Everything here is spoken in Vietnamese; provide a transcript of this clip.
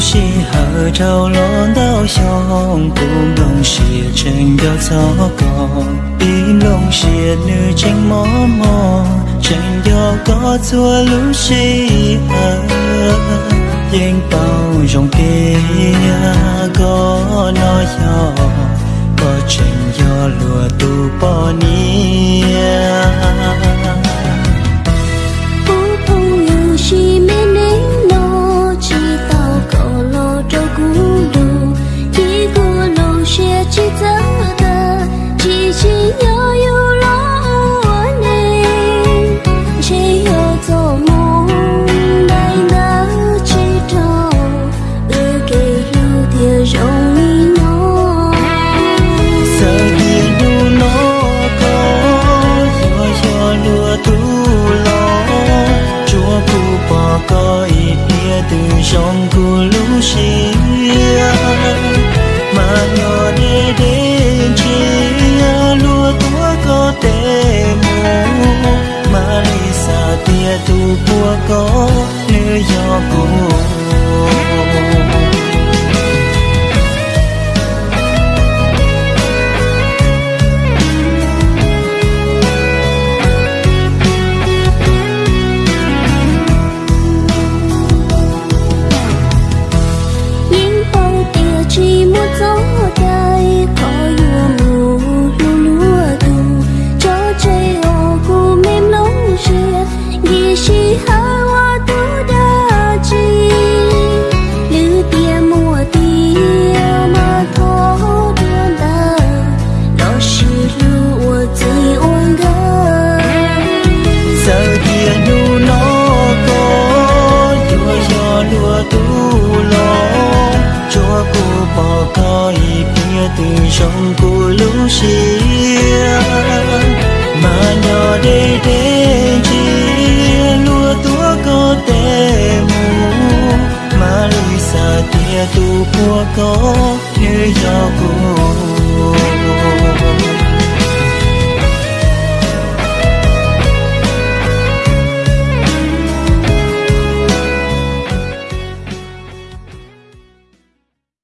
是好朝浪到相共龙是真要糟糕，比龙是女情默默，真要搞错路是好。yên bao dòng Trong cô lũ xia mà nhỏ đây để chi, lúa tua có tê mù. Mà lùi xa tia tu của có, như do cô